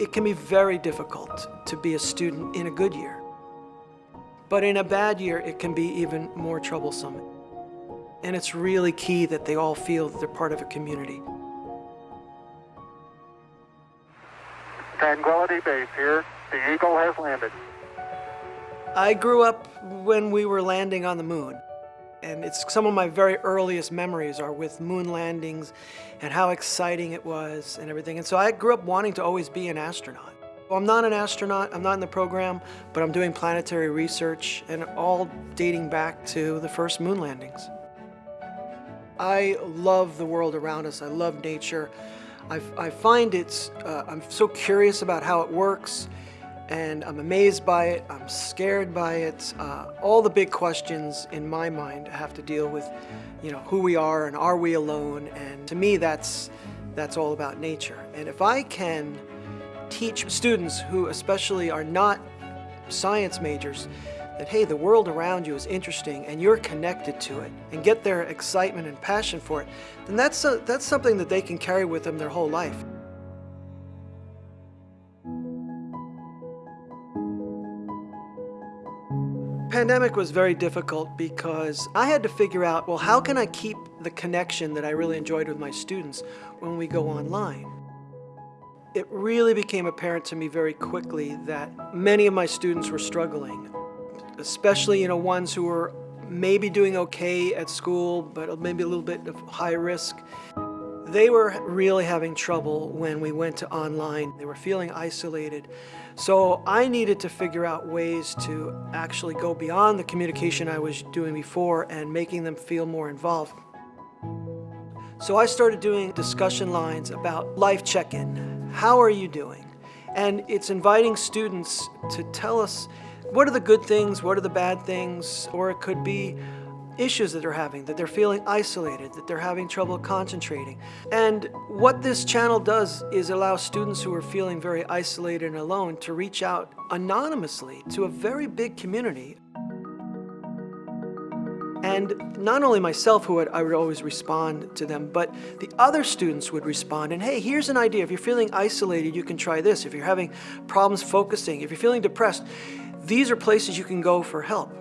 It can be very difficult to be a student in a good year. But in a bad year, it can be even more troublesome. And it's really key that they all feel that they're part of a community. Tranquility Base here. The Eagle has landed. I grew up when we were landing on the moon. And it's some of my very earliest memories are with moon landings and how exciting it was and everything. And so I grew up wanting to always be an astronaut. Well, I'm not an astronaut, I'm not in the program, but I'm doing planetary research and all dating back to the first moon landings. I love the world around us, I love nature. I, I find it's, uh, I'm so curious about how it works and I'm amazed by it, I'm scared by it. Uh, all the big questions in my mind have to deal with, you know, who we are and are we alone? And to me, that's, that's all about nature. And if I can teach students who especially are not science majors that, hey, the world around you is interesting and you're connected to it and get their excitement and passion for it, then that's, a, that's something that they can carry with them their whole life. Pandemic was very difficult because I had to figure out, well, how can I keep the connection that I really enjoyed with my students when we go online? It really became apparent to me very quickly that many of my students were struggling, especially, you know, ones who were maybe doing okay at school, but maybe a little bit of high risk. They were really having trouble when we went to online. They were feeling isolated. So I needed to figure out ways to actually go beyond the communication I was doing before and making them feel more involved. So I started doing discussion lines about life check-in. How are you doing? And it's inviting students to tell us what are the good things, what are the bad things, or it could be issues that they're having, that they're feeling isolated, that they're having trouble concentrating. And what this channel does is allow students who are feeling very isolated and alone to reach out anonymously to a very big community. And not only myself, who would, I would always respond to them, but the other students would respond. And hey, here's an idea. If you're feeling isolated, you can try this. If you're having problems focusing, if you're feeling depressed, these are places you can go for help.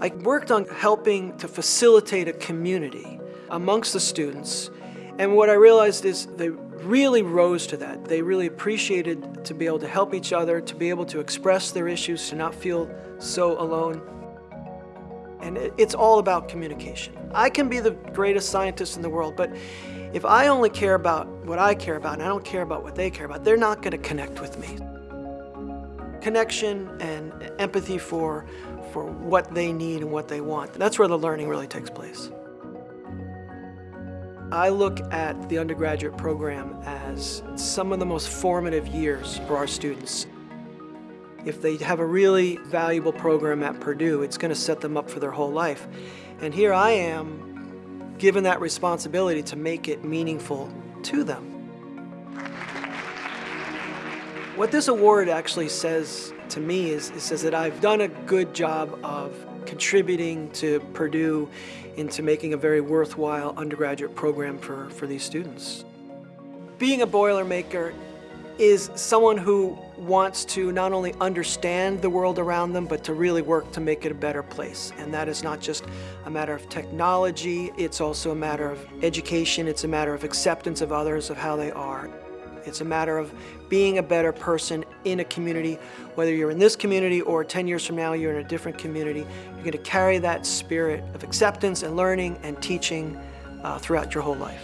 I worked on helping to facilitate a community amongst the students. And what I realized is they really rose to that. They really appreciated to be able to help each other, to be able to express their issues, to not feel so alone. And it's all about communication. I can be the greatest scientist in the world, but if I only care about what I care about and I don't care about what they care about, they're not going to connect with me. Connection and empathy for for what they need and what they want. That's where the learning really takes place. I look at the undergraduate program as some of the most formative years for our students. If they have a really valuable program at Purdue, it's going to set them up for their whole life. And here I am given that responsibility to make it meaningful to them. What this award actually says to me is it says that I've done a good job of contributing to Purdue into making a very worthwhile undergraduate program for, for these students. Being a Boilermaker is someone who wants to not only understand the world around them, but to really work to make it a better place. And that is not just a matter of technology, it's also a matter of education, it's a matter of acceptance of others, of how they are. It's a matter of being a better person in a community, whether you're in this community or 10 years from now you're in a different community. You're going to carry that spirit of acceptance and learning and teaching uh, throughout your whole life.